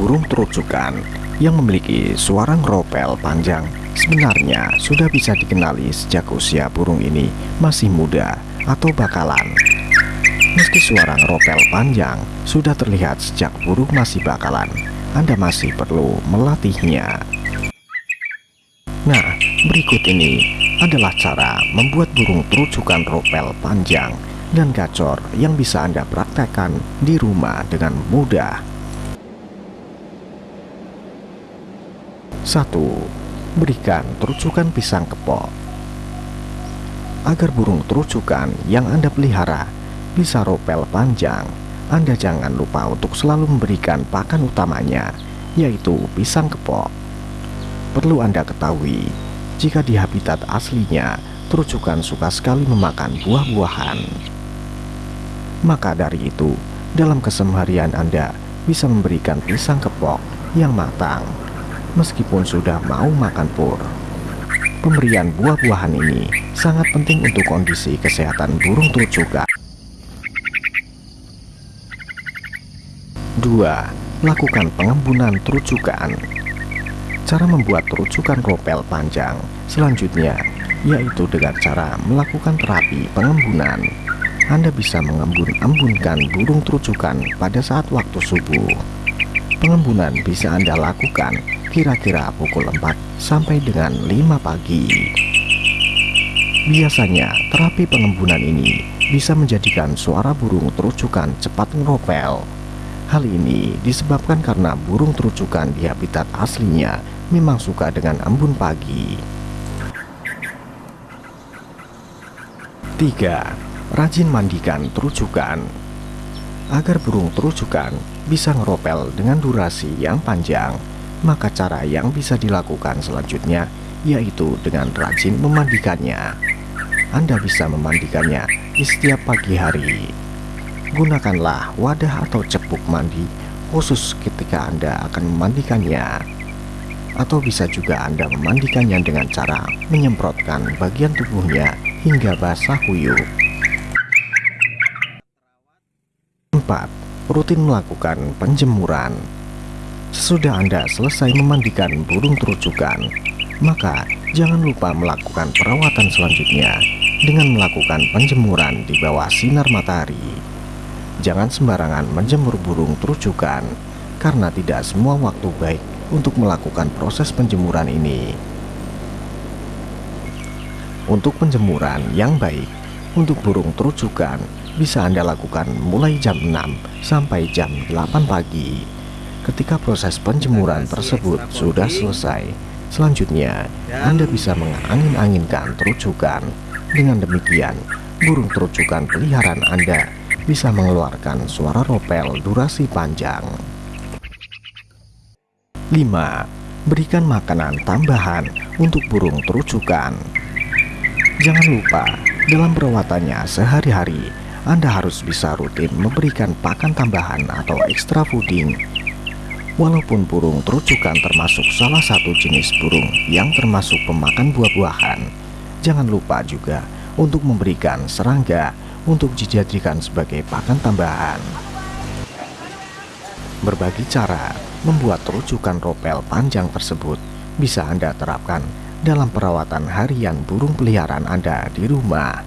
burung terucukan yang memiliki suara ngeropel panjang sebenarnya sudah bisa dikenali sejak usia burung ini masih muda atau bakalan. Meski suara ngeropel panjang sudah terlihat sejak burung masih bakalan, Anda masih perlu melatihnya. Nah, berikut ini adalah cara membuat burung terucukan ropel panjang dan gacor yang bisa Anda praktekkan di rumah dengan mudah. 1. Berikan terucukan pisang kepok. Agar burung terucukan yang Anda pelihara bisa ropel panjang Anda jangan lupa untuk selalu memberikan pakan utamanya yaitu pisang kepok. Perlu Anda ketahui jika di habitat aslinya terucukan suka sekali memakan buah-buahan. Maka dari itu dalam keseharian Anda bisa memberikan pisang kepok yang matang meskipun sudah mau makan pur. Pemberian buah-buahan ini sangat penting untuk kondisi kesehatan burung terucukan. 2. Lakukan pengembunan terucukan Cara membuat terucukan ropel panjang selanjutnya yaitu dengan cara melakukan terapi pengembunan. Anda bisa mengembun-embunkan burung terucukan pada saat waktu subuh. Pengembunan bisa Anda lakukan kira-kira pukul 4 sampai dengan 5 pagi. Biasanya, terapi pengembunan ini bisa menjadikan suara burung terucukan cepat ngeropel. Hal ini disebabkan karena burung terucukan di habitat aslinya memang suka dengan embun pagi. 3. Rajin mandikan terucukan Agar burung terucukan bisa ngeropel dengan durasi yang panjang, maka cara yang bisa dilakukan selanjutnya yaitu dengan rajin memandikannya. Anda bisa memandikannya di setiap pagi hari. Gunakanlah wadah atau cepuk mandi khusus ketika Anda akan memandikannya. Atau bisa juga Anda memandikannya dengan cara menyemprotkan bagian tubuhnya hingga basah kuyup. 4. Rutin melakukan penjemuran Sesudah Anda selesai memandikan burung terucukan, maka jangan lupa melakukan perawatan selanjutnya dengan melakukan penjemuran di bawah sinar matahari. Jangan sembarangan menjemur burung terucukan, karena tidak semua waktu baik untuk melakukan proses penjemuran ini. Untuk penjemuran yang baik, untuk burung terucukan bisa Anda lakukan mulai jam 6 sampai jam 8 pagi. Ketika proses penjemuran tersebut sudah selesai, selanjutnya Anda bisa mengangin-anginkan terucukan. Dengan demikian, burung terucukan peliharaan Anda bisa mengeluarkan suara ropel durasi panjang. 5. Berikan makanan tambahan untuk burung terucukan. Jangan lupa, dalam perawatannya sehari-hari, Anda harus bisa rutin memberikan pakan tambahan atau extra fooding Walaupun burung terucukan termasuk salah satu jenis burung yang termasuk pemakan buah-buahan, jangan lupa juga untuk memberikan serangga untuk dijadikan sebagai pakan tambahan. Berbagi cara membuat terucukan ropel panjang tersebut bisa Anda terapkan dalam perawatan harian burung peliharaan Anda di rumah.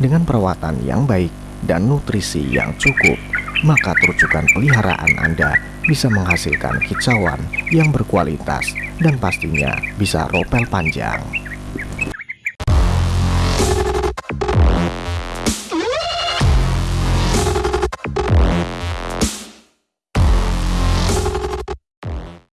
Dengan perawatan yang baik dan nutrisi yang cukup, maka terucukan peliharaan Anda bisa menghasilkan kicauan yang berkualitas dan pastinya bisa ropel panjang.